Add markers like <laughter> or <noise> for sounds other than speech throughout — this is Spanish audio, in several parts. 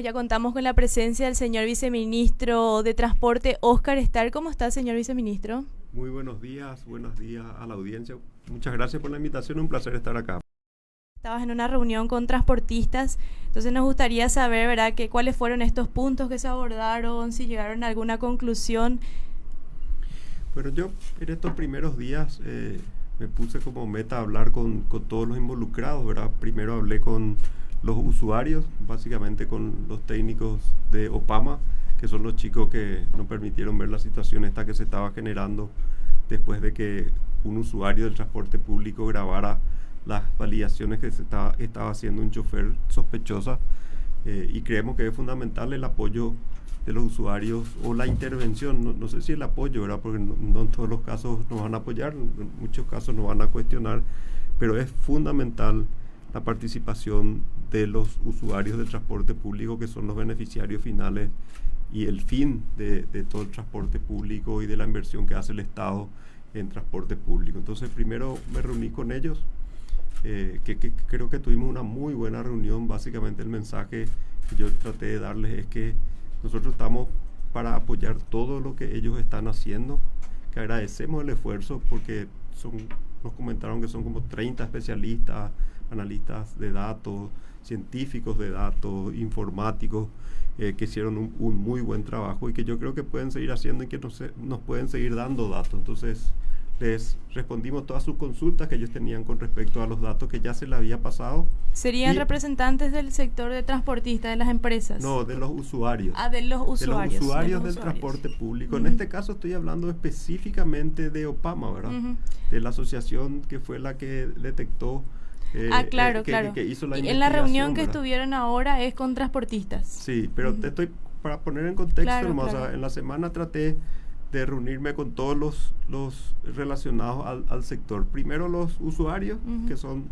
Ya contamos con la presencia del señor viceministro de Transporte, Oscar Estar. ¿Cómo está, señor viceministro? Muy buenos días, buenos días a la audiencia. Muchas gracias por la invitación, un placer estar acá. Estabas en una reunión con transportistas, entonces nos gustaría saber, ¿verdad?, que, cuáles fueron estos puntos que se abordaron, si llegaron a alguna conclusión. Bueno, yo en estos primeros días eh, me puse como meta hablar con, con todos los involucrados, ¿verdad? Primero hablé con los usuarios, básicamente con los técnicos de Opama, que son los chicos que no permitieron ver la situación esta que se estaba generando después de que un usuario del transporte público grabara las validaciones que se estaba, estaba haciendo un chofer sospechosa eh, y creemos que es fundamental el apoyo de los usuarios o la intervención, no, sé si el apoyo, ¿verdad? porque no, no, en todos los casos nos van a apoyar, en muchos casos nos van a cuestionar, pero es fundamental la participación de los usuarios del transporte público, que son los beneficiarios finales y el fin de, todo el transporte público y de la inversión que hace el Estado en transporte público. Entonces, primero me reuní con ellos, eh, que, creo que tuvimos una muy buena reunión. Básicamente el mensaje que yo traté de darles es que nosotros estamos para apoyar todo lo que ellos están haciendo, que agradecemos el esfuerzo porque son, nos comentaron que son como 30 especialistas, analistas de datos, científicos de datos, informáticos, eh, que hicieron un, muy buen trabajo y que yo creo que pueden seguir haciendo y que nos, nos pueden seguir dando datos. Entonces, les respondimos todas sus consultas que ellos tenían con respecto a los datos que ya se le había pasado. ¿Serían representantes del sector de transportistas, de las empresas? No, de los usuarios. Ah, de los usuarios. De los usuarios del transporte público. En este caso estoy hablando específicamente de OPAMA, ¿verdad? De la asociación que fue la que detectó eh, ah, claro, eh, claro. y en la reunión que estuvieron ahora es con transportistas. Sí, pero te estoy, para poner en contexto, en la semana traté de reunirme con todos los, los relacionados al, al sector. Primero los usuarios, que son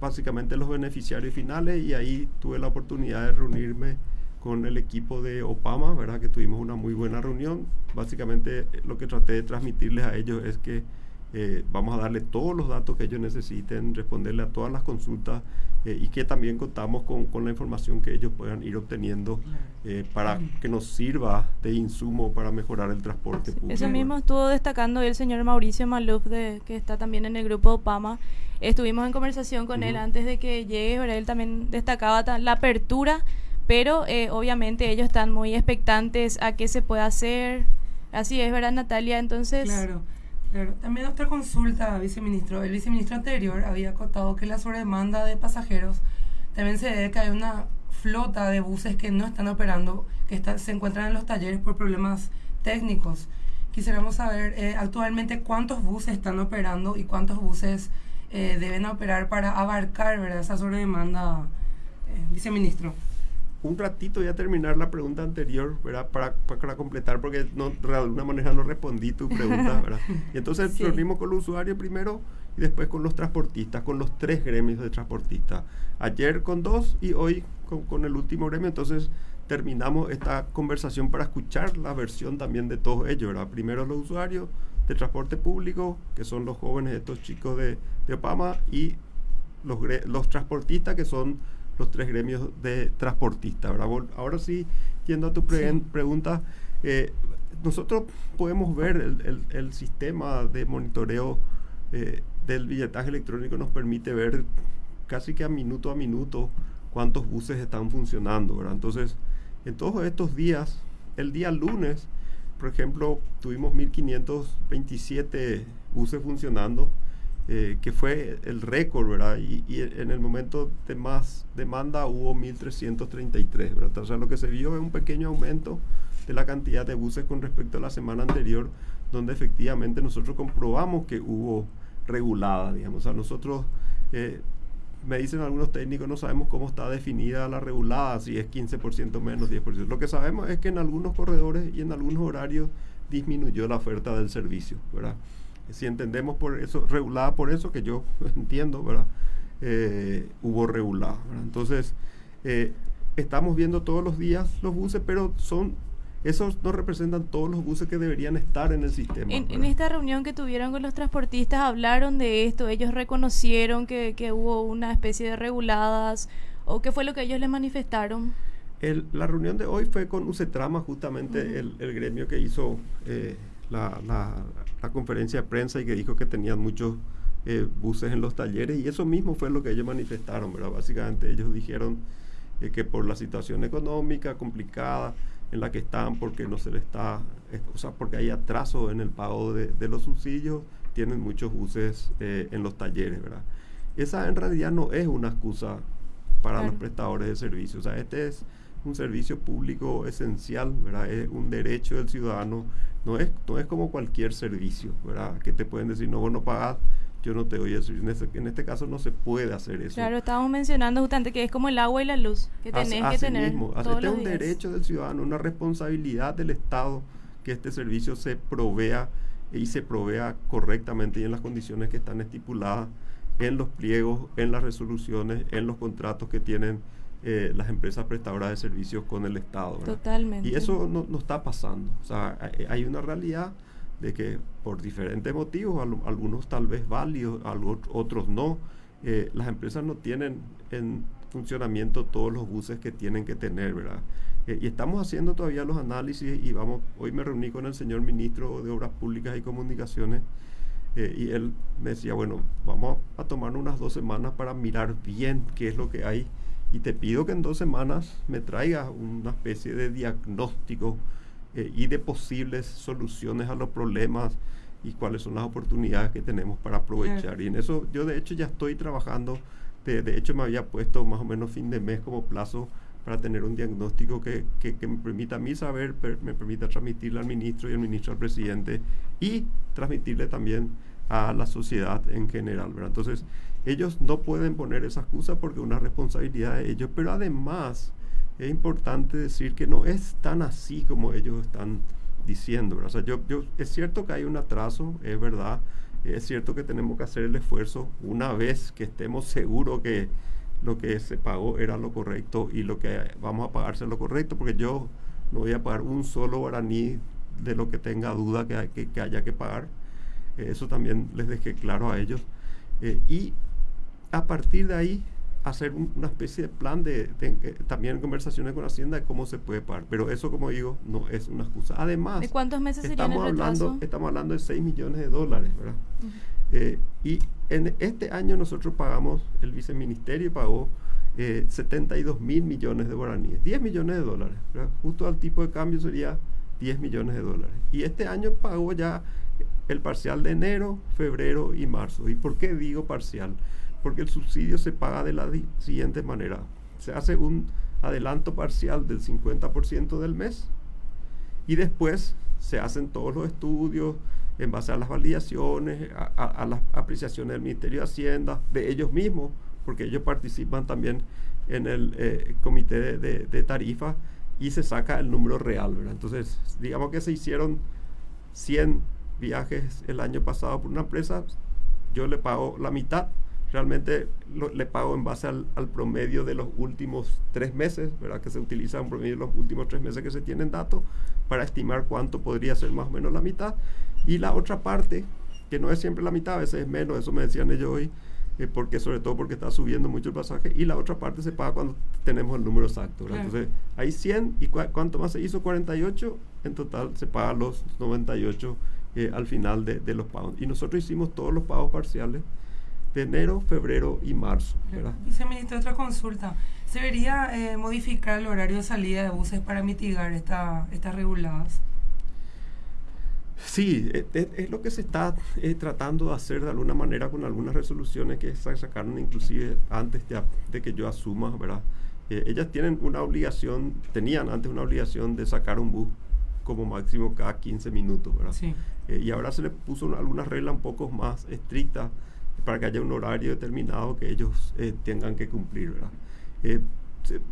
básicamente los beneficiarios finales, y ahí tuve la oportunidad de reunirme con el equipo de Opama, ¿verdad? Que tuvimos una muy buena reunión. Básicamente lo que traté de transmitirles a ellos es que eh, vamos a darle todos los datos que ellos necesiten, responderle a todas las consultas eh, y que también contamos con, con, la información que ellos puedan ir obteniendo eh, para que nos sirva de insumo para mejorar el transporte público. Eso mismo estuvo destacando el señor Mauricio Maluf, de, que está también en el grupo OPAMA. Estuvimos en conversación con él antes de que llegue, él también destacaba la apertura, pero obviamente ellos están muy expectantes a qué se puede hacer. Así es, ¿verdad, Natalia? Entonces... Claro. Claro, también otra consulta, viceministro. El viceministro anterior había acotado que la sobredemanda de pasajeros también se debe que hay una flota de buses que no están operando, que se encuentran en los talleres por problemas técnicos. Quisiéramos saber eh, actualmente cuántos buses están operando y cuántos buses eh, deben operar para abarcar ¿verdad? esa sobredemanda, eh, viceministro un ratito ya terminar la pregunta anterior, ¿verdad? Para, para completar, porque no, de alguna manera no respondí tu pregunta, <laughs> ¿verdad? Y entonces sí. reunimos con los usuarios primero y después con los transportistas, con los tres gremios de transportistas. Ayer con dos y hoy con, con el último gremio, entonces terminamos esta conversación para escuchar la versión también de todos ellos, ¿verdad? Primero los usuarios de transporte público, que son los jóvenes, estos chicos de, de Opama, y los, los transportistas, que son los tres gremios de transportistas. Ahora sí, yendo a tu pregunta, eh, nosotros podemos ver el, el, sistema de monitoreo eh, del billetaje electrónico nos permite ver casi que a minuto a minuto cuántos buses están funcionando. Entonces, en todos estos días, el día lunes, por ejemplo, tuvimos 1527 buses funcionando eh, que fue el récord, ¿verdad? Y, en el momento de más demanda hubo 1.333, ¿verdad? O sea, lo que se vio es un pequeño aumento de la cantidad de buses con respecto a la semana anterior, donde efectivamente nosotros comprobamos que hubo regulada, digamos. O nosotros, eh, me dicen algunos técnicos, no sabemos cómo está definida la regulada, si es 15% menos, 10%. Lo que sabemos es que en algunos corredores y en algunos horarios disminuyó la oferta del servicio, ¿verdad? Si entendemos por eso, regulada por eso, que yo <laughs> entiendo, ¿verdad? Eh, hubo regulada. Entonces, eh, estamos viendo todos los días los buses, pero son esos no representan todos los buses que deberían estar en el sistema. En, esta reunión que tuvieron con los transportistas hablaron de esto, ellos reconocieron que, que hubo una especie de reguladas o qué fue lo que ellos les manifestaron. la reunión de hoy fue con UCETRAMA, justamente el, gremio que hizo eh, la, conferencia de prensa y que dijo que tenían muchos eh, buses en los talleres y eso mismo fue lo que ellos manifestaron, ¿verdad? Básicamente ellos dijeron eh, que por la situación económica complicada en la que están, porque no se les está, o sea, porque hay atraso en el pago de, los subsidios, tienen muchos buses en los talleres, ¿verdad? Esa en realidad no es una excusa para los prestadores de servicios, o sea, este es un servicio público esencial, ¿verdad? Es un derecho del ciudadano, no es, no es como cualquier servicio, ¿verdad? Que te pueden decir, no, vos no pagás, yo no te doy servicio. En este, en este caso no se puede hacer eso. Claro, estábamos mencionando justamente que es como el agua y la luz, que tenés que tener mismo, todos es un derecho del ciudadano, una responsabilidad del Estado que este servicio se provea y se provea correctamente y en las condiciones que están estipuladas en los pliegos, en las resoluciones, en los contratos que tienen eh, las empresas prestadoras de servicios con el Estado. Totalmente. Y eso no, no, está pasando. O sea, hay una realidad de que por diferentes motivos, algunos tal vez válidos, otros no, eh, las empresas no tienen en funcionamiento todos los buses que tienen que tener, ¿verdad? Eh, y estamos haciendo todavía los análisis y vamos, hoy me reuní con el señor ministro de Obras Públicas y Comunicaciones y él me decía, bueno, vamos a tomar unas dos semanas para mirar bien qué es lo que hay y te pido que en dos semanas me traigas una especie de diagnóstico eh, y de posibles soluciones a los problemas y cuáles son las oportunidades que tenemos para aprovechar. Y en eso yo de hecho ya estoy trabajando, de, de, hecho me había puesto más o menos fin de mes como plazo para tener un diagnóstico que, que, me permita a mí saber, me permita transmitirle al ministro y al ministro al presidente y transmitirle también a la sociedad en general. ¿verdad? Entonces, ellos no pueden poner esa excusa porque es una responsabilidad de ellos, pero además es importante decir que no es tan así como ellos están diciendo. O sea, yo, yo, es cierto que hay un atraso, es verdad, es cierto que tenemos que hacer el esfuerzo una vez que estemos seguros que lo que se pagó era lo correcto y lo que vamos a pagarse es lo correcto, porque yo no voy a pagar un solo guaraní de lo que tenga duda que, que, haya que pagar. eso también les dejé claro a ellos. Eh, y a partir de ahí hacer una especie de plan de, también en conversaciones con Hacienda de cómo se puede pagar. Pero eso, como digo, no es una excusa. Además, ¿de cuántos meses estamos hablando, Estamos hablando de 6 millones de dólares, ¿verdad? Eh, y en este año nosotros pagamos, el viceministerio pagó eh, 72 mil millones de guaraníes, 10 millones de dólares, Justo al tipo de cambio sería 10 millones de dólares. Y este año pagó ya el parcial de enero, febrero y marzo. ¿Y por qué digo parcial? porque el subsidio se paga de la siguiente manera. Se hace un adelanto parcial del 50% del mes y después se hacen todos los estudios en base a las validaciones, a, las apreciaciones del Ministerio de Hacienda, de ellos mismos, porque ellos participan también en el eh, comité de, de, tarifas y se saca el número real. Entonces, digamos que se hicieron 100 viajes el año pasado por una empresa, yo le pago la mitad realmente le pago en base al, promedio de los últimos tres meses, ¿verdad? Que se utiliza un promedio de los últimos tres meses que se tienen datos para estimar cuánto podría ser más o menos la mitad. Y la otra parte, que no es siempre la mitad, a veces es menos, eso me decían ellos hoy, eh, porque sobre todo porque está subiendo mucho el pasaje, y la otra parte se paga cuando tenemos el número exacto. Entonces, hay 100 y cuánto más se hizo, 48, en total se paga los 98 eh, al final de, de los pagos. Y nosotros hicimos todos los pagos parciales de enero, febrero y marzo. Viceministro, otra consulta. ¿Se debería eh, modificar el horario de salida de buses para mitigar esta, estas reguladas? Sí, e, e, es, lo que se está eh, tratando de hacer de alguna manera con algunas resoluciones que se sacaron inclusive antes de, que yo asuma, ¿verdad? Eh, ellas tienen una obligación, tenían antes una obligación de sacar un bus como máximo cada 15 minutos, ¿verdad? Sí. y ahora se le puso algunas reglas un poco más estrictas para que haya un horario determinado que ellos eh, tengan que cumplir. ¿verdad? Eh,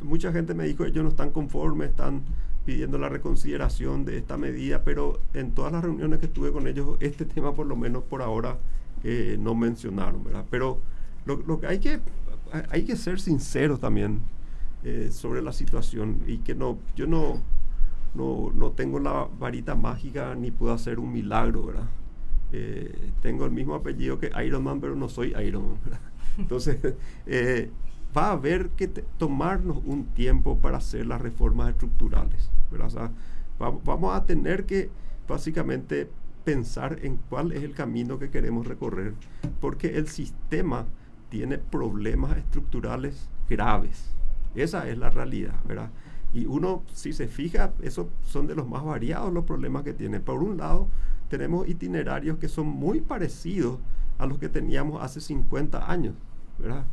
mucha gente me dijo ellos no están conformes, están pidiendo la reconsideración de esta medida, pero en todas las reuniones que estuve con ellos, este <laughs> tema por lo menos por ahora eh, no mencionaron. ¿verdad? Pero lo, que hay que hay que ser sinceros también sobre la situación y que no yo no, no, no tengo la varita mágica ni puedo hacer un milagro, ¿verdad? Eh, tengo el mismo apellido que Iron Man, pero no soy Iron Man. <laughs> Entonces, eh, va a haber que tomarnos un tiempo para hacer las reformas estructurales. vamos a tener que básicamente pensar en cuál es el camino que queremos recorrer, porque el sistema tiene problemas estructurales graves. Esa es la realidad, ¿verdad? Y uno, si se fija, esos son de los más variados los problemas que tiene. Por un lado, tenemos itinerarios que son muy parecidos a los que teníamos hace 50 años, ¿verdad?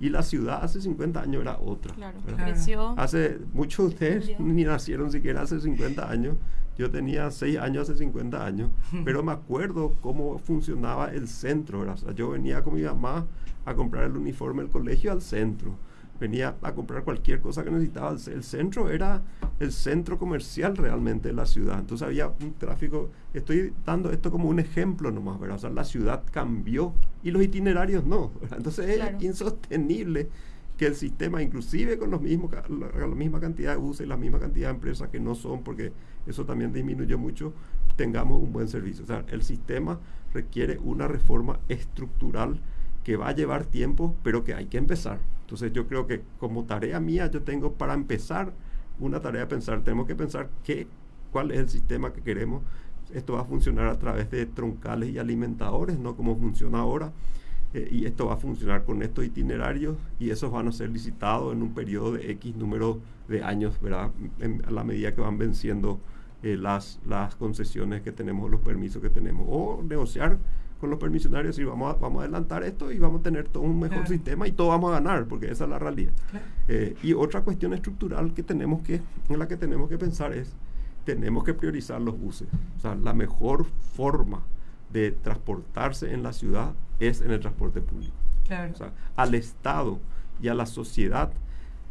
Y la ciudad hace 50 años era otra. Claro, creció. Hace, muchos de ustedes ni nacieron siquiera hace 50 años. Yo tenía 6 años hace 50 años, <laughs> pero me acuerdo cómo funcionaba el centro. ¿verdad? O sea, yo venía con mi mamá a comprar el uniforme del colegio al centro venía a comprar cualquier cosa que necesitaba. El centro era el centro comercial realmente de la ciudad. Entonces había un tráfico, estoy dando esto como un ejemplo nomás, ¿verdad? O sea, la ciudad cambió y los itinerarios no. Entonces es insostenible que el sistema, inclusive con los mismos, la, la, misma cantidad de buses y la misma cantidad de empresas que no son, porque eso también disminuyó mucho, tengamos un buen servicio. O sea, el sistema requiere una reforma estructural que va a llevar tiempo, pero que hay que empezar. Entonces yo creo que como tarea mía yo tengo para empezar una tarea de pensar, tenemos que pensar qué, cuál es el sistema que queremos. Esto va a funcionar a través de troncales y alimentadores, no como funciona ahora. Eh, y esto va a funcionar con estos itinerarios y esos van a ser licitados en un periodo de X número de años, ¿verdad? a la medida que van venciendo eh, las, las concesiones que tenemos, los permisos que tenemos. O negociar con los permisionarios y vamos a, vamos a adelantar esto y vamos a tener todo un mejor sistema y todo vamos a ganar, porque esa es la realidad. Eh, y otra cuestión estructural que tenemos que, en la que tenemos que pensar es, tenemos que priorizar los buses. O sea, la mejor forma de transportarse en la ciudad es en el transporte público. O sea, al Estado y a la sociedad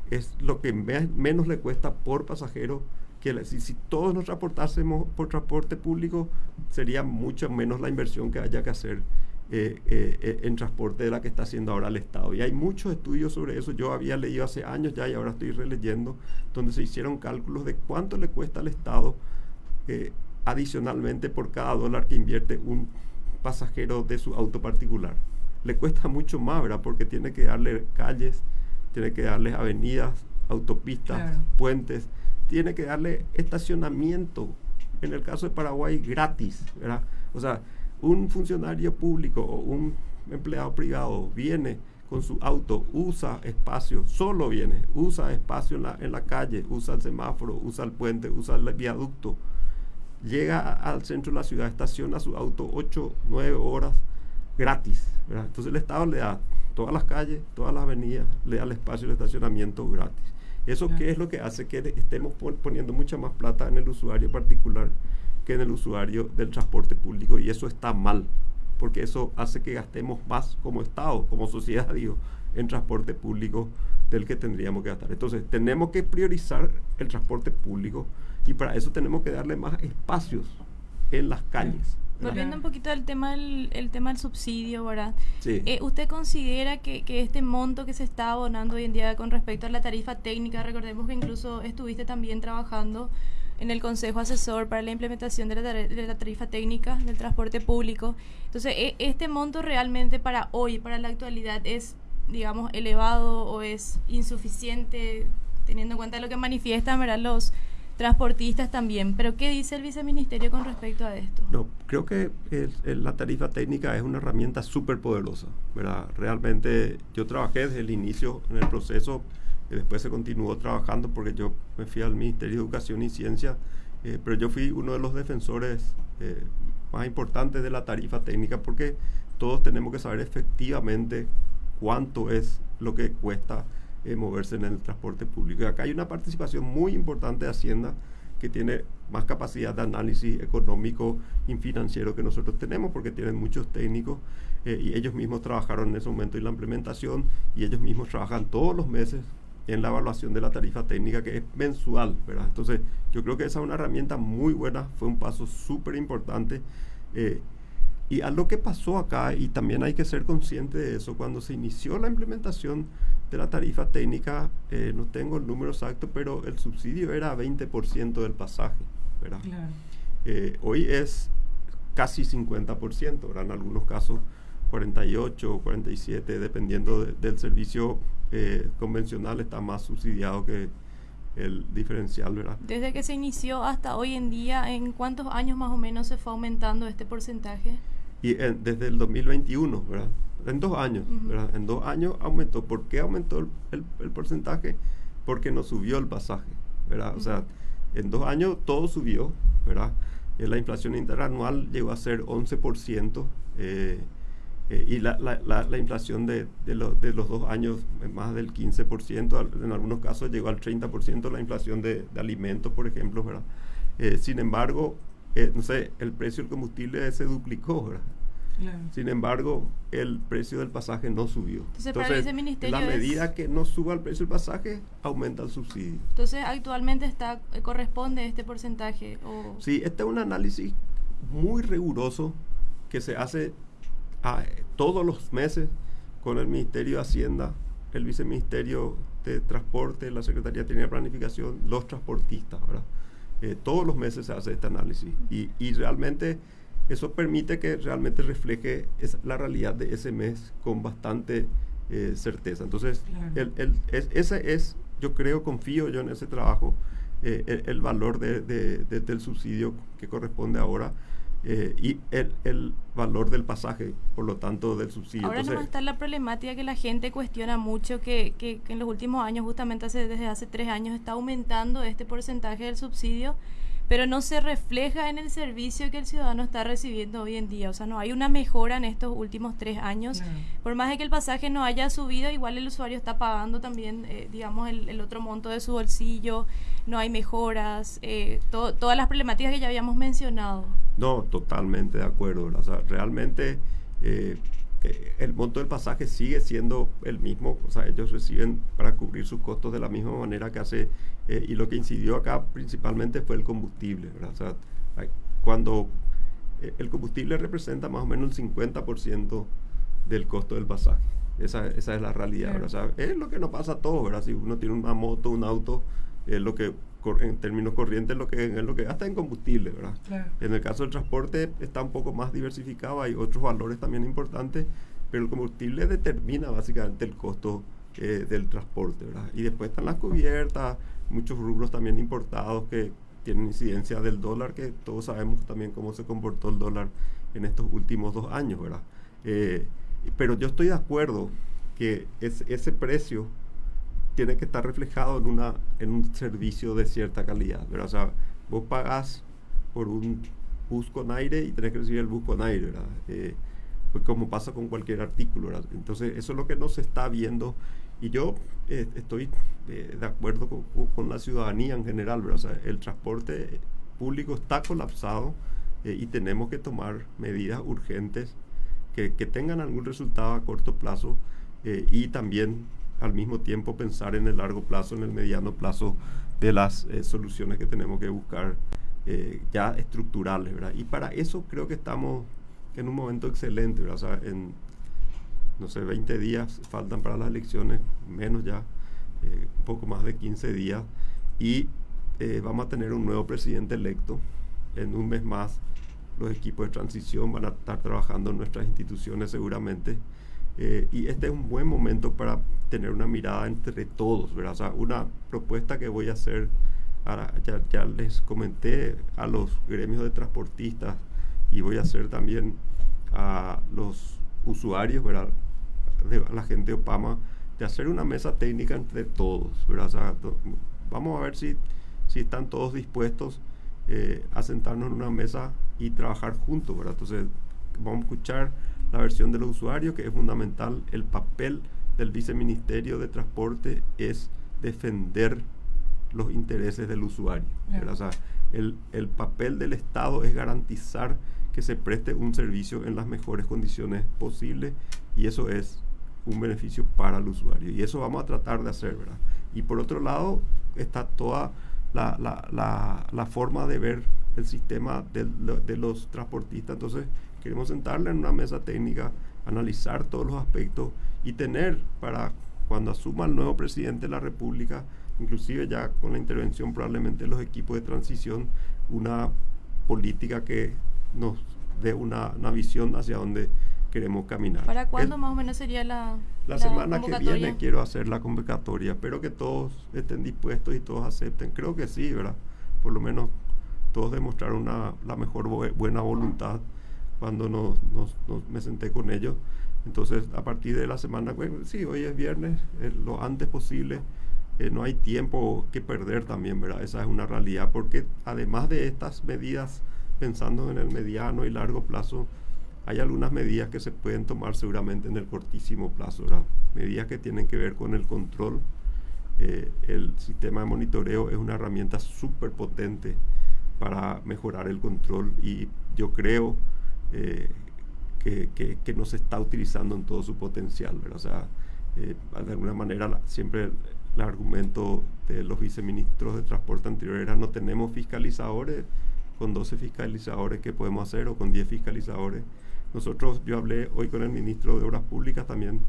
es lo que menos le cuesta por pasajero que si, todos nos transportásemos por transporte público, sería mucho menos la inversión que haya que hacer eh, eh, eh, en transporte de la que está haciendo ahora el Estado. Y hay muchos estudios sobre eso. Yo había leído hace años ya y ahora estoy releyendo, donde se hicieron cálculos de cuánto le cuesta al Estado adicionalmente por cada dólar que invierte un pasajero de su auto particular. Le cuesta mucho más, ¿verdad? Porque tiene que darle calles, tiene que darle avenidas, autopistas, puentes tiene que darle estacionamiento, en el caso de Paraguay, gratis, ¿verdad? O sea, un funcionario público o un empleado privado viene con su auto, usa espacio, solo viene, usa espacio en la, en la calle, usa el semáforo, usa el puente, usa el viaducto, llega al centro de la ciudad, estaciona su auto 8, 9 horas gratis. Entonces el Estado le da todas las calles, todas las avenidas, le da el espacio de estacionamiento gratis. ¿Eso qué es lo que hace que estemos poniendo mucha más plata en el usuario particular que en el usuario del transporte público? Y eso está mal, porque eso hace que gastemos más como Estado, como sociedad, digo, en transporte público del que tendríamos que gastar. Entonces, tenemos que priorizar el transporte público y para eso tenemos que darle más espacios en las calles. Volviendo un poquito al tema del, el tema del subsidio, ¿verdad? Eh, ¿Usted considera que, que, este monto que se está abonando hoy en día con respecto a la tarifa técnica, recordemos que incluso estuviste también trabajando en el Consejo Asesor para la implementación de la, de la tarifa técnica del transporte público. Entonces, e, ¿este monto realmente para hoy, para la actualidad, es, digamos, elevado o es insuficiente, teniendo en cuenta lo que manifiestan ¿verdad? los transportistas también. Pero ¿qué dice el viceministerio con respecto a esto? No, creo que la tarifa técnica es una herramienta súper poderosa, ¿verdad? Realmente yo trabajé desde el inicio en el proceso y después se continuó trabajando porque yo me fui al Ministerio de Educación y Ciencia, eh, pero yo fui uno de los defensores eh, más importantes de la tarifa técnica porque todos tenemos que saber efectivamente cuánto es lo que cuesta eh, moverse en el transporte público. Acá hay una participación muy importante de Hacienda que tiene más capacidad de análisis económico y financiero que nosotros tenemos porque tienen muchos técnicos eh, y ellos mismos trabajaron en ese momento en la implementación y ellos mismos trabajan todos los meses en la evaluación de la tarifa técnica que es mensual, ¿verdad? Entonces yo creo que esa es una herramienta muy buena, fue un paso súper importante. Eh, y algo que pasó acá, y también hay que ser consciente de eso, cuando se inició la implementación de la tarifa técnica, eh, no tengo el número exacto, pero el subsidio era 20% del pasaje, ¿verdad? Eh, hoy es casi 50%, ¿verdad? En algunos casos 48 o 47, dependiendo del servicio eh, convencional, está más subsidiado que el diferencial, ¿verdad? Desde que se inició hasta hoy en día, ¿en cuántos años más o menos se fue aumentando este porcentaje? Y desde el 2021, ¿verdad? En dos años, ¿verdad? En dos años aumentó. ¿Por qué aumentó el, el, porcentaje? Porque no subió el pasaje, ¿verdad? O sea, en dos años todo subió, ¿verdad? Eh, la inflación interanual llegó a ser 11%. Eh, eh, y la, la, la, inflación de, de, de, los dos años más del 15%, en algunos casos llegó al 30% la inflación de, alimentos, por ejemplo, ¿verdad? Sin embargo, no sé, el precio del combustible se duplicó, ¿verdad? Sin embargo, el precio del pasaje no subió. Entonces, la medida que no suba el precio del pasaje, aumenta el subsidio. Entonces, actualmente está corresponde este porcentaje. O... Sí, este es un análisis muy riguroso que se hace todos los meses con el Ministerio de Hacienda, el Viceministerio de Transporte, la Secretaría de Planificación, los transportistas, ¿verdad? Eh, todos los meses se hace este análisis y, y realmente eso permite que realmente refleje la realidad de ese mes con bastante eh, certeza. Entonces, el, el, es, ese es, yo creo, confío yo en ese trabajo, eh, el, valor de, de, del subsidio que corresponde ahora. Eh, y el, el, valor del pasaje, por lo tanto del subsidio. Ahora no está la problemática que la gente cuestiona mucho, que, que, en los últimos años, justamente hace, desde hace tres años, está aumentando este porcentaje del subsidio, pero no se refleja en el servicio que el ciudadano está recibiendo hoy en día. O sea, no hay una mejora en estos últimos tres años. Por más de que el pasaje no haya subido, igual el usuario está pagando también, eh, digamos, el, el, otro monto de su bolsillo, no hay mejoras, eh, todas las problemáticas que ya habíamos mencionado. No, totalmente de acuerdo. O sea, realmente eh, eh, el monto del pasaje sigue siendo el mismo. O sea, ellos reciben para cubrir sus costos de la misma manera que hace. Eh, y lo que incidió acá principalmente fue el combustible. O sea, cuando el combustible representa más o menos el 50% del costo del pasaje. Esa, esa es la realidad. O sea, es lo que nos pasa a todos. ¿verdad? Si uno tiene una moto, un auto, es lo que en términos corrientes lo que es lo que gasta en combustible, ¿verdad? En el caso del transporte está un poco más diversificado, hay otros valores también importantes, pero el combustible determina básicamente el costo eh, del transporte, ¿verdad? Y después están las cubiertas, muchos rubros también importados que tienen incidencia del dólar, que todos sabemos también cómo se comportó el dólar en estos últimos dos años, ¿verdad? Eh, pero yo estoy de acuerdo que es, ese precio tiene que estar reflejado en, una, en un servicio de cierta calidad. ¿verdad? O sea, vos pagás por un bus con aire y tenés que recibir el bus con aire, ¿verdad? Eh, pues como pasa con cualquier artículo, ¿verdad? Entonces, eso es lo que no se está viendo. Y yo eh, estoy eh, de acuerdo con, con, la ciudadanía en general, ¿verdad? O sea, el transporte público está colapsado y tenemos que tomar medidas urgentes que, que, tengan algún resultado a corto plazo y también al mismo tiempo pensar en el largo plazo, en el mediano plazo de las eh, soluciones que tenemos que buscar eh, ya estructurales, ¿verdad? Y para eso creo que estamos en un momento excelente. O sea, en, no sé, 20 días faltan para las elecciones, menos ya, eh, un poco más de 15 días, y vamos a tener un nuevo presidente electo. En un mes más los equipos de transición van a estar trabajando en nuestras instituciones seguramente. Eh, y este es un buen momento para tener una mirada entre todos, ¿verdad? O sea, una propuesta que voy a hacer, ahora, ya, ya, les comenté a los gremios de transportistas y voy a hacer también a los usuarios, ¿verdad? De, a la gente de Opama, de hacer una mesa técnica entre todos, ¿verdad? O sea, vamos a ver si, si están todos dispuestos eh, a sentarnos en una mesa y trabajar juntos, ¿verdad? Entonces, vamos a escuchar la versión de los usuarios, que es fundamental. El papel del viceministerio de Transporte es defender los intereses del usuario. O sea, el, el, papel del Estado es garantizar que se preste un servicio en las mejores condiciones posibles y eso es un beneficio para el usuario. Y eso vamos a tratar de hacer, ¿verdad? Y por otro lado está toda la, la, la, la forma de ver el sistema de, de los transportistas. Entonces, Queremos sentarle en una mesa técnica, analizar todos los aspectos y tener para cuando asuma el nuevo presidente de la República, inclusive ya con la intervención probablemente de los equipos de transición, una política que nos dé una, visión hacia dónde queremos caminar. ¿Para cuándo más o menos sería la La, semana que viene quiero hacer la convocatoria. Espero que todos estén dispuestos y todos acepten. Creo que sí, ¿verdad? Por lo menos todos demostraron una, la mejor buena voluntad cuando nos, me senté con ellos. Entonces, a partir de la semana, bueno, sí, hoy es viernes, eh, lo antes posible. Eh, no hay tiempo que perder también, ¿verdad? Esa es una realidad, porque además de estas medidas, pensando en el mediano y largo plazo, hay algunas medidas que se pueden tomar seguramente en el cortísimo plazo, ¿verdad? Medidas que tienen que ver con el control. Eh, el sistema de monitoreo es una herramienta súper potente para mejorar el control y yo creo eh, que, que, no se está utilizando en todo su potencial. ¿verdad? O sea, eh, de alguna manera siempre el, argumento de los viceministros de transporte anterior era no tenemos fiscalizadores, con 12 fiscalizadores que podemos hacer o con 10 fiscalizadores. Nosotros, yo hablé hoy con el ministro de Obras Públicas también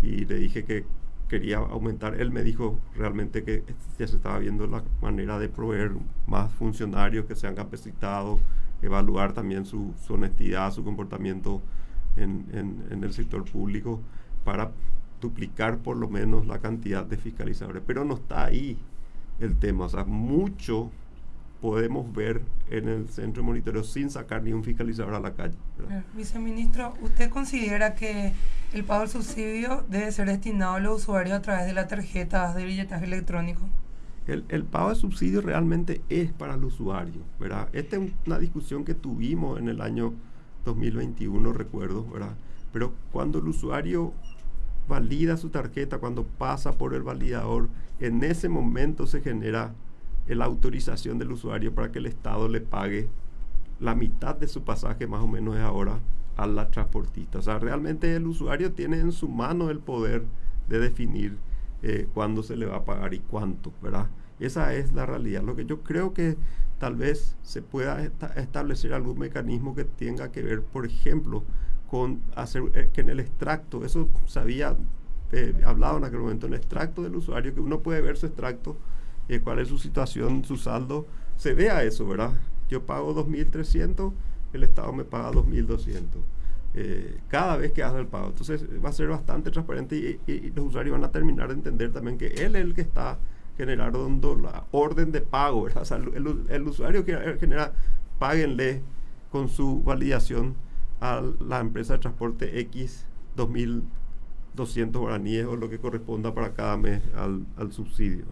y le dije que quería aumentar. Él me dijo realmente que ya se estaba viendo la manera de proveer más funcionarios que sean capacitados, evaluar también su, honestidad, su comportamiento en, el sector público para duplicar por lo menos la cantidad de fiscalizadores. Pero no está ahí el tema, o sea, mucho podemos ver en el centro de monitoreo sin sacar ni un fiscalizador a la calle. Viceministro, ¿usted considera que el pago del subsidio debe ser destinado a los usuarios a través de las tarjetas de billetaje electrónico? El, pago de subsidio realmente es para el usuario, ¿verdad? Esta es una discusión que tuvimos en el año 2021, recuerdo, ¿verdad? Pero cuando el usuario valida su tarjeta, cuando pasa por el validador, en ese momento se genera la autorización del usuario para que el Estado le pague la mitad de su pasaje, más o menos es ahora, a la transportista. O sea, realmente el usuario tiene en su mano el poder de definir eh, cuándo se le va a pagar y cuánto, ¿verdad? Esa es la realidad. Lo que yo creo que tal vez se pueda establecer algún mecanismo que tenga que ver, por ejemplo, con hacer eh, que en el extracto, eso se había eh, hablado en aquel momento, en el extracto del usuario, que uno puede ver su extracto cuál es su situación, su saldo, se vea eso, ¿verdad? Yo pago 2.300, el Estado me paga 2.200. Eh, cada vez que hace el pago. Entonces va a ser bastante transparente y, los usuarios van a terminar de entender también que él es el que está generando la orden de pago. ¿verdad? O sea, el, usuario que genera, páguenle con su validación a la empresa de transporte X 2.200 guaraníes o lo que corresponda para cada mes al, al subsidio.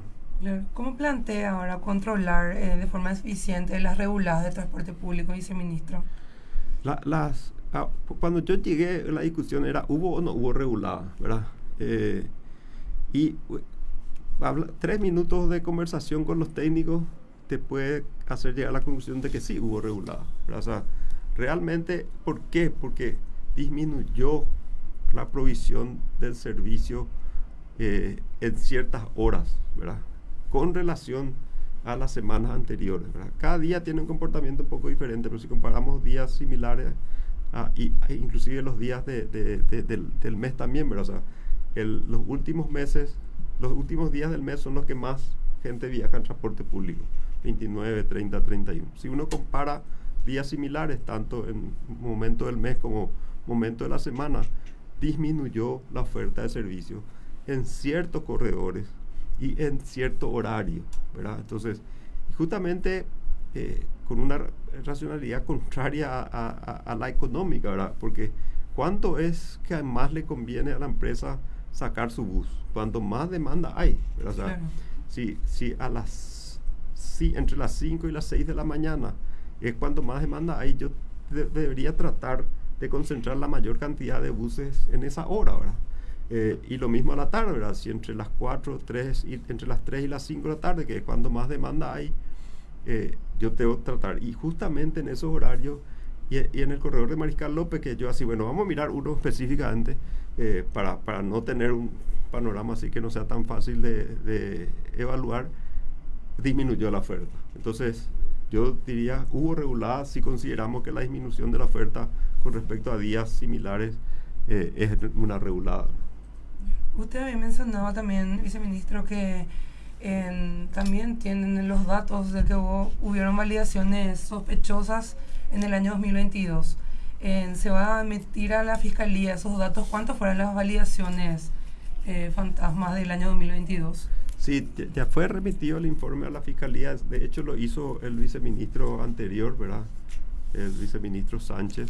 ¿Cómo plantea ahora controlar eh, de forma eficiente las reguladas de transporte público, viceministro? La, las, ah, cuando yo llegué, la discusión era, ¿hubo o no hubo regulada? ¿verdad? Eh, y tres minutos de conversación con los técnicos te puede hacer llegar a la conclusión de que sí hubo regulada. O sea, realmente, ¿por qué? Porque disminuyó la provisión del servicio eh, en ciertas horas, ¿verdad? con relación a las semanas anteriores. Cada día tiene un comportamiento un poco diferente, pero si comparamos días similares, ah, y, e inclusive los días de, del, mes también, ¿verdad? O sea, los últimos meses, los últimos días del mes son los que más gente viaja en transporte público, 29, 30, 31. Si uno compara días similares, tanto en momento del mes como momento de la semana, disminuyó la oferta de servicios en ciertos corredores y en cierto horario, ¿verdad? Entonces, justamente eh, con una racionalidad contraria a, la económica, ¿verdad? Porque ¿cuánto es que más le conviene a la empresa sacar su bus? Cuanto más demanda hay, ¿verdad? O sea, si, si a las, si entre las 5 y las 6 de la mañana es cuando más demanda hay, yo debería tratar de concentrar la mayor cantidad de buses en esa hora, ¿verdad? Eh, y lo mismo a la tarde, ¿verdad? Si entre las 4, 3, y, entre las 3 y las 5 de la tarde, que es cuando más demanda hay, eh, yo que tratar. Y justamente en esos horarios, y, en el corredor de Mariscal López, que yo así, bueno, vamos a mirar uno <laughs> específicamente eh, para, para, no tener un panorama así que no sea tan fácil de, de evaluar, disminuyó la oferta. Entonces, yo diría, hubo regulada si consideramos que la disminución de la oferta con respecto a días similares es una regulada. Usted había mencionado también, viceministro, que también tienen los datos de que hubo, hubieron validaciones sospechosas en el año 2022. se va a emitir a la fiscalía esos datos. ¿Cuántas fueron las validaciones eh, fantasmas del año 2022? Sí, ya fue remitido el informe a la fiscalía. De hecho, lo hizo el viceministro anterior, ¿verdad? El viceministro Sánchez.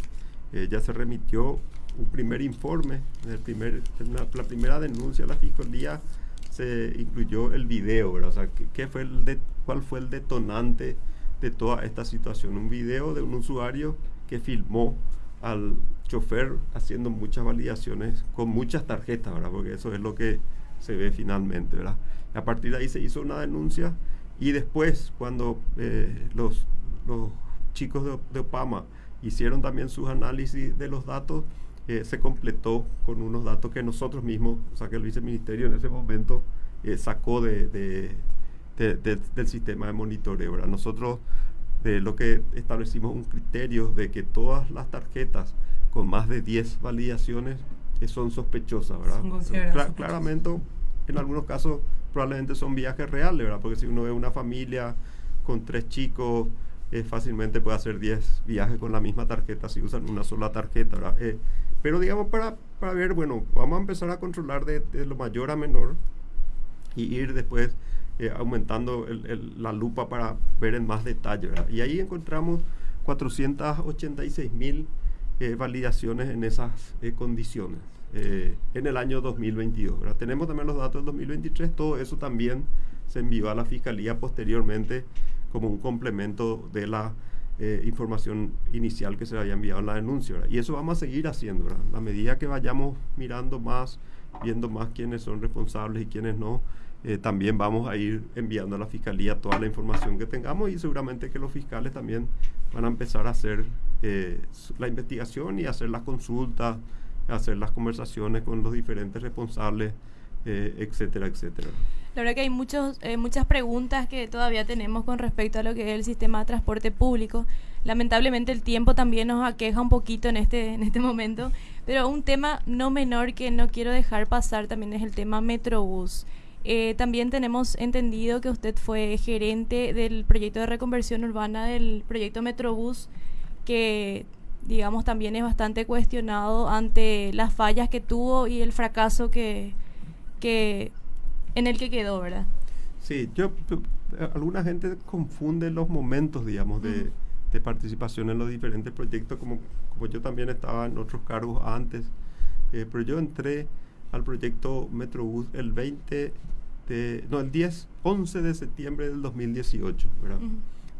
Eh, ya se remitió un primer informe. El primer, la, primera denuncia a la fiscalía se incluyó el video, ¿verdad? O sea, ¿qué, fue el de, ¿cuál fue el detonante de toda esta situación? Un video de un usuario que filmó al chofer haciendo muchas validaciones con muchas tarjetas, ¿verdad? Porque eso es lo que se ve finalmente, ¿verdad? A partir de ahí se hizo una denuncia y después cuando eh, los, los, chicos de, de, Opama hicieron también sus análisis de los datos, eh, se completó con unos datos que nosotros mismos, o sea que el viceministerio en ese momento eh, sacó de, de, del sistema de monitoreo. ¿verdad? Nosotros de lo que establecimos un criterio de que todas las tarjetas con más de 10 validaciones eh, son sospechosas, ¿verdad? claramente, en algunos casos probablemente son viajes reales, ¿verdad? Porque si uno ve una familia con tres chicos, eh, fácilmente puede hacer 10 viajes con la misma tarjeta si usan una sola tarjeta, ¿verdad? Eh, pero digamos, para, para ver, bueno, vamos a empezar a controlar de, de lo mayor a menor y ir después eh, aumentando la lupa para ver en más detalle. Y ahí encontramos 486 mil eh, validaciones en esas eh, condiciones en el año 2022. Tenemos también los datos del 2023, todo eso también se envió a la Fiscalía posteriormente como un complemento de la información inicial que se había enviado en la denuncia. Y eso vamos a seguir haciendo. A medida que vayamos mirando más, viendo más quiénes son responsables y quiénes no, eh, también vamos a ir enviando a la fiscalía toda la información que tengamos y seguramente que los fiscales también van a empezar a hacer eh, la investigación y hacer las consultas, hacer las conversaciones con los diferentes responsables, eh, etcétera, etcétera. La verdad que hay muchos, muchas preguntas que todavía tenemos con respecto a lo que es el sistema de transporte público. Lamentablemente el tiempo también nos aqueja un poquito en este, en este momento, pero un tema no menor que no quiero dejar pasar también es el tema Metrobús. Eh, también tenemos entendido que usted fue gerente del proyecto de reconversión urbana del proyecto Metrobús, que digamos también es bastante cuestionado ante las fallas que tuvo y el fracaso que, que en el que quedó, ¿verdad? Sí, yo alguna gente confunde los momentos, digamos, de, de, participación en los diferentes proyectos, como, como yo también estaba en otros cargos antes, eh, pero yo entré al proyecto Metrobús el 20 de, no, el 10, 11 de septiembre del 2018, ¿verdad?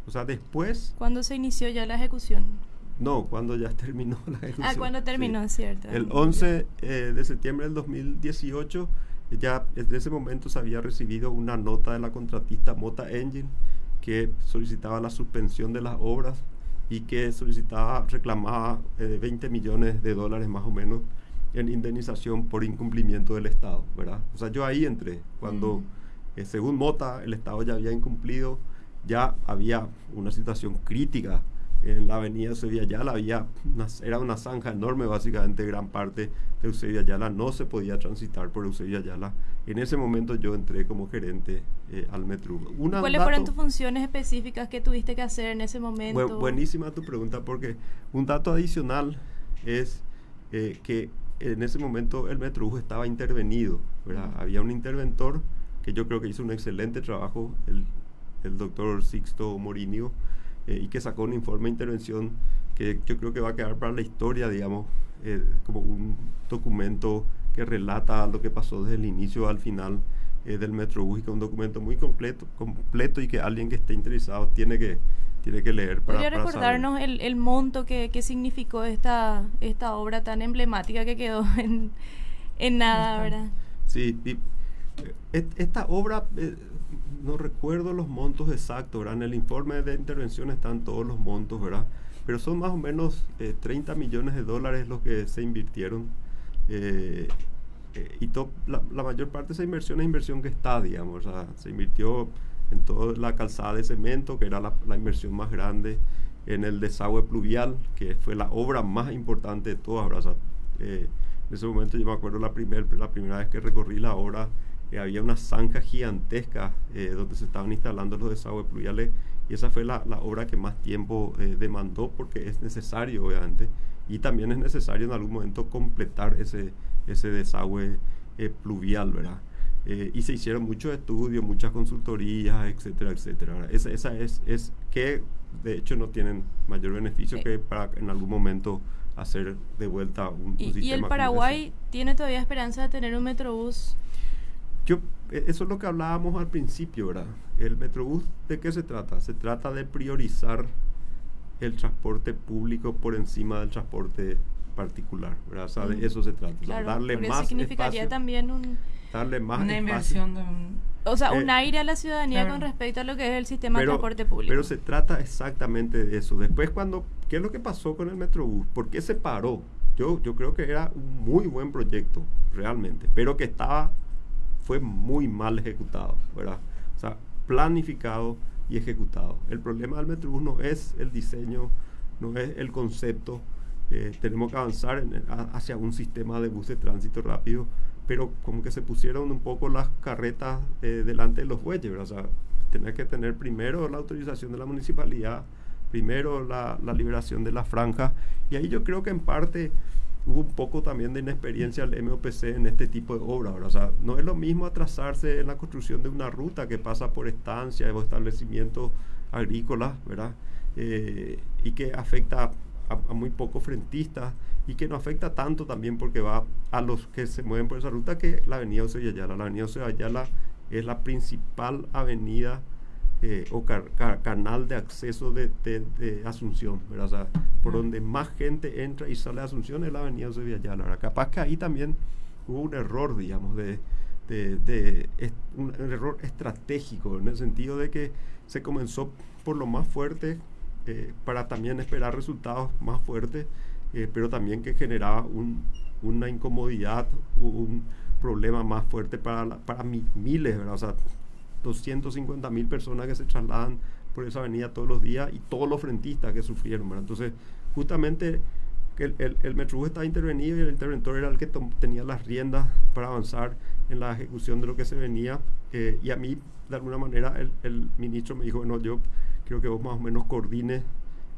O sea, después... ¿Cuándo se inició ya la ejecución? No, cuando ya <laughs> terminó la ejecución. Ah, cuando terminó, cierto. El 11 eh, de septiembre del 2018, ya desde ese momento se había recibido una nota de la contratista Mota Engine que solicitaba la suspensión de las obras y que solicitaba, reclamaba 20 eh, millones de dólares más o menos en indemnización por incumplimiento del Estado, ¿verdad? O sea, yo ahí entré, cuando mm. eh, según Mota el Estado ya había incumplido, ya había una situación crítica en la avenida Eusebio Ayala, había era una zanja enorme, básicamente gran parte de Eusebio Ayala no se podía transitar por Eusebio Ayala. En ese momento yo entré como gerente eh, al Metro. ¿Cuáles fueron tus funciones específicas que tuviste que hacer en ese momento? buenísima tu pregunta porque un dato adicional es eh, que en ese momento el Metrobús estaba intervenido, Había un interventor que yo creo que hizo un excelente trabajo, el, el doctor Sixto Morinio, eh, y que sacó un informe de intervención que yo creo que va a quedar para la historia, digamos, eh, como un documento que relata lo que pasó desde el inicio al final eh, del Metrobús y que es un documento muy completo, completo y que alguien que esté interesado tiene que tiene que leer para, ¿Podría recordarnos el, el, monto que, que, significó esta, esta obra tan emblemática que quedó <laughs> en, en nada, ¿verdad? Sí, eh, esta obra, eh, no recuerdo los montos exactos, ¿verdad? En el informe de intervención están todos los montos, ¿verdad? Pero son más o menos 30 eh, millones de dólares los que se invirtieron. y la, la, mayor parte de esa inversión es inversión que está, digamos, o sea, se invirtió en toda la calzada de cemento, que era la, inversión más grande, en el desagüe pluvial, que fue la obra más importante de todas. Eh, en ese momento yo me acuerdo la, primer, la primera vez que recorrí la obra, eh, había una zanja gigantesca eh, donde se estaban instalando los desagües pluviales y esa fue la, la obra que más tiempo eh, demandó porque es necesario, obviamente, y también es necesario en algún momento completar ese, ese desagüe eh, pluvial, ¿verdad? Eh, y se hicieron muchos estudios, muchas consultorías, etcétera, etcétera. Esa, esa es, es que de hecho no tienen mayor beneficio que para en algún momento hacer de vuelta un, ¿Y, sistema ¿Y el Paraguay tiene todavía esperanza de tener un Metrobús? Yo, eh, eso es lo que hablábamos al principio, ¿verdad? El Metrobús, ¿de qué se trata? Se trata de priorizar el transporte público por encima del transporte particular, ¿verdad? O sea, de Mm. eso se trata. o sea, Claro, darle porque más significaría espacio, también un, darle más Una espacio. inversión de un... o sea, un Eh, aire a la ciudadanía claro. con respecto a lo que es el sistema de transporte público. pero se trata exactamente de eso. Después cuando, ¿qué es lo que pasó con el Metrobús? ¿Por qué se paró? Yo, yo creo que era un muy buen proyecto, realmente, pero que estaba, fue muy mal ejecutado, ¿verdad? O sea, planificado y ejecutado. El problema del Metrobús no es el diseño, no es el concepto. Eh, tenemos que avanzar hacia un sistema de bus de tránsito rápido, pero como que se pusieron un poco las carretas eh, delante de los bueyes, ¿verdad? O sea, tener que tener primero la autorización de la municipalidad, primero la, la liberación de la franja, y ahí yo creo que en parte hubo un poco también de inexperiencia del MOPC en este tipo de obras. O sea, no es lo mismo atrasarse en la construcción de una ruta que pasa por estancias o establecimientos agrícolas, ¿verdad? Eh, y que afecta a, muy pocos frentistas y que no afecta tanto también porque va a los que se mueven por esa ruta que la avenida José Ayala. La avenida José Ayala es la principal avenida eh, o car- car- canal de acceso de, de- de Asunción, ¿verdad? O sea, por donde más gente entra y sale de Asunción es la avenida José Ayala. ¿verdad? Capaz que ahí también hubo un error, digamos, de, de- un, error estratégico, en el sentido de que se comenzó por lo más fuerte eh, para también esperar resultados más fuertes, eh, pero también que generaba un- una incomodidad, un problema más fuerte para, la- para mi- miles, ¿verdad? O sea, 250 mil personas que se trasladan por esa avenida todos los días y todos los frentistas que sufrieron, ¿verdad? Entonces, justamente el, el, el Metrobús estaba intervenido y el interventor era el que tenía las riendas para avanzar en la ejecución de lo que se venía. eh, y a mí, de alguna manera, el, el ministro me dijo, bueno, yo creo que vos más o menos coordines,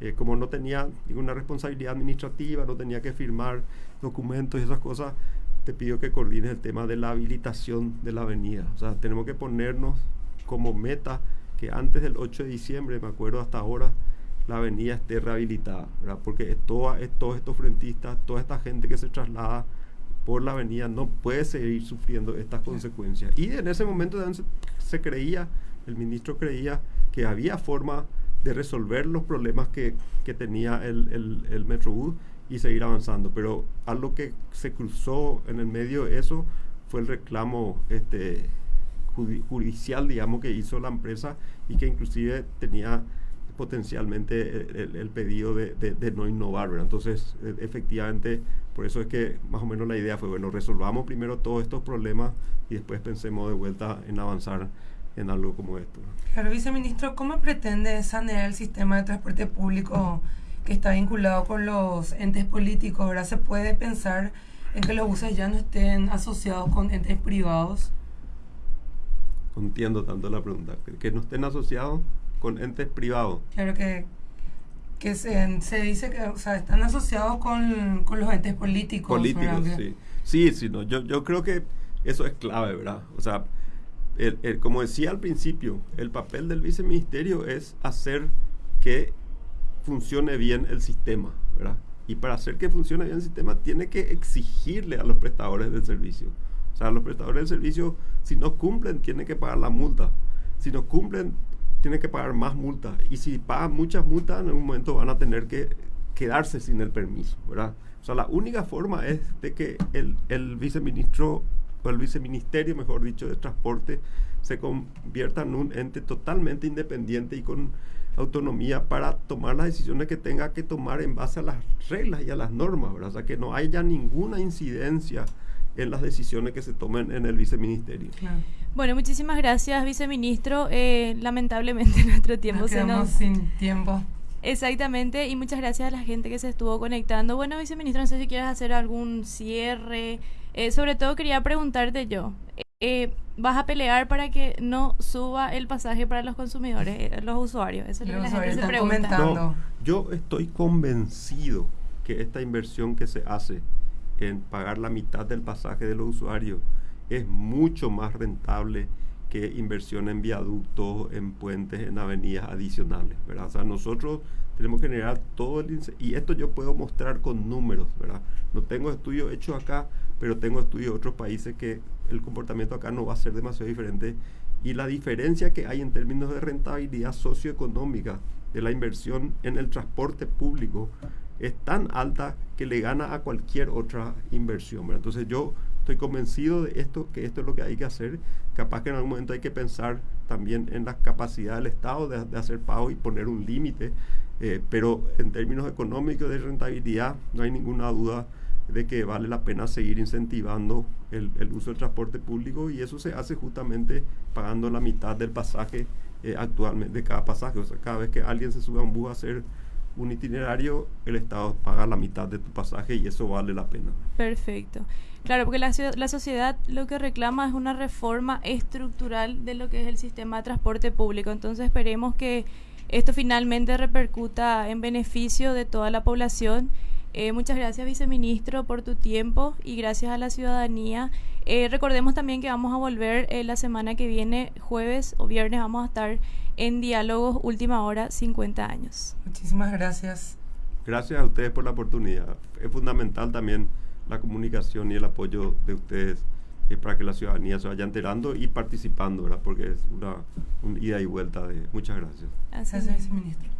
eh, como no tenía ninguna responsabilidad administrativa, no tenía que firmar documentos y esas cosas, te pido que coordines el tema de la habilitación de la avenida. O sea, tenemos que ponernos como meta que antes del 8 de diciembre, me acuerdo hasta ahora, la avenida esté rehabilitada, ¿verdad? Porque todos estos frentistas, toda esta gente que se traslada por la avenida no puede seguir sufriendo estas consecuencias. Y en ese momento se, se creía, el ministro creía que había forma de resolver los problemas que, que tenía el, el, el Metrobús y seguir avanzando. Pero algo que se cruzó en el medio de eso fue el reclamo este, judi- judicial, digamos, que hizo la empresa y que inclusive tenía potencialmente el, el- el pedido de, de- de no innovar, ¿verdad? Entonces, e- efectivamente, por eso es que más o menos la idea fue, bueno, resolvamos primero todos estos problemas y después pensemos de vuelta en avanzar en algo como esto. Claro, viceministro, ¿cómo pretende sanear el sistema de transporte público que está vinculado con los entes políticos? ¿verdad? ¿Se puede pensar en que los buses ya no estén asociados con entes privados? No entiendo tanto la pregunta. Que, no estén asociados con entes privados. Claro que, que se, se dice que o sea, están asociados con, con los entes políticos. políticos, sí. Sí, sí, no, yo, yo creo que eso es clave, ¿verdad? O sea, el- el- como decía al principio, el papel del viceministerio es hacer que funcione bien el sistema, ¿verdad? Y para hacer que funcione bien el sistema, tiene que exigirle a los prestadores del servicio. O sea, los prestadores del servicio, si no cumplen, tienen que pagar la multa. Si no cumplen, tienen que pagar más multas. Y si pagan muchas multas, en algún momento van a tener que quedarse sin el permiso, ¿verdad? O sea, la única forma es de que el, el viceministro, o el viceministerio, mejor dicho, de transporte, se convierta en un ente totalmente independiente y con autonomía para tomar las decisiones que tenga que tomar en base a las reglas y a las normas, ¿verdad? O sea, que no haya ninguna incidencia en las decisiones que se tomen en el viceministerio. Claro. Bueno, muchísimas gracias, viceministro. Eh, lamentablemente <laughs> nuestro tiempo Nos se nos... sin tiempo. Exactamente, y muchas gracias a la gente que se estuvo conectando. Bueno, viceministro, no sé si quieres hacer algún cierre. Eh, sobre todo quería preguntarte yo, eh, vas a pelear para que no suba el pasaje para los consumidores, eh, los usuarios. Eso es lo que la gente se pregunta. No, yo estoy convencido que esta inversión que se hace en pagar la mitad del pasaje de los usuarios es mucho más rentable que inversión en viaductos, en puentes, en avenidas adicionales, ¿verdad? O sea, nosotros tenemos que generar todo el... Y esto yo puedo mostrar con números, ¿verdad? No tengo estudios hechos acá, pero tengo estudios de otros países que el comportamiento acá no va a ser demasiado diferente. Y la diferencia que hay en términos de rentabilidad socioeconómica de la inversión en el transporte público es tan alta que le gana a cualquier otra inversión. ¿verdad? Entonces yo estoy convencido de esto, que esto es lo que hay que hacer. Capaz que en algún momento hay que pensar también en la capacidad del Estado de, de hacer pago y poner un límite, eh, pero en términos económicos de rentabilidad no hay ninguna duda de que vale la pena seguir incentivando el, el uso del transporte público y eso se hace justamente pagando la mitad del pasaje eh, actualmente de cada pasaje. O sea, cada vez que alguien se sube a un bus a hacer un itinerario, el Estado paga la mitad de tu pasaje y eso vale la pena. Perfecto. Claro, porque la, la, sociedad lo que reclama es una reforma estructural de lo que es el sistema de transporte público. Entonces esperemos que esto finalmente repercuta en beneficio de toda la población. Eh, muchas gracias, viceministro, por tu tiempo y gracias a la ciudadanía. Eh, recordemos también que vamos a volver eh, la semana que viene, jueves o viernes, vamos a estar en Diálogos Última Hora 50 años. Muchísimas gracias. Gracias a ustedes por la oportunidad. Es fundamental también la comunicación y el apoyo de ustedes eh, para que la ciudadanía se vaya enterando y participando, ¿verdad? Porque es una, ida y vuelta de... Muchas gracias. Gracias, ministro.